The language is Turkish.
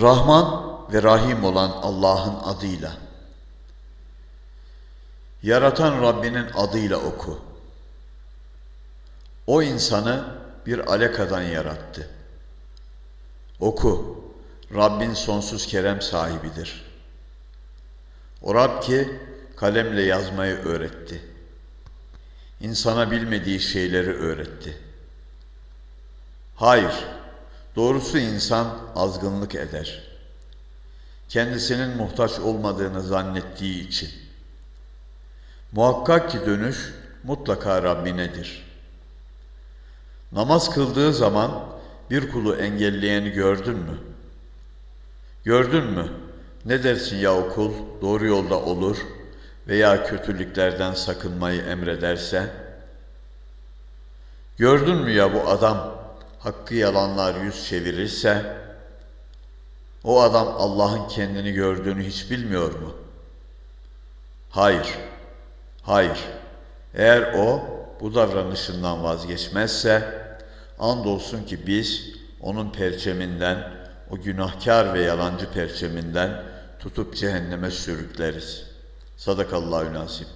Rahman ve Rahim olan Allah'ın adıyla. Yaratan Rabbinin adıyla oku. O insanı bir alakadan yarattı. Oku. Rabbin sonsuz kerem sahibidir. O Rab ki kalemle yazmayı öğretti. İnsana bilmediği şeyleri öğretti. Hayır, doğrusu insan azgınlık eder. Kendisinin muhtaç olmadığını zannettiği için. Muhakkak ki dönüş mutlaka Rabbinedir. Namaz kıldığı zaman bir kulu engelleyeni gördün mü? Gördün mü? Ne dersin ya o kul doğru yolda olur veya kötülüklerden sakınmayı emrederse? Gördün mü ya bu adam hakkı yalanlar yüz çevirirse? O adam Allah'ın kendini gördüğünü hiç bilmiyor mu? Hayır, hayır. Eğer o bu davranışından vazgeçmezse, andolsun ki biz onun perçeminden, o günahkar ve yalancı perçeminden tutup cehenneme sürükleriz. Sadakallahu nasip.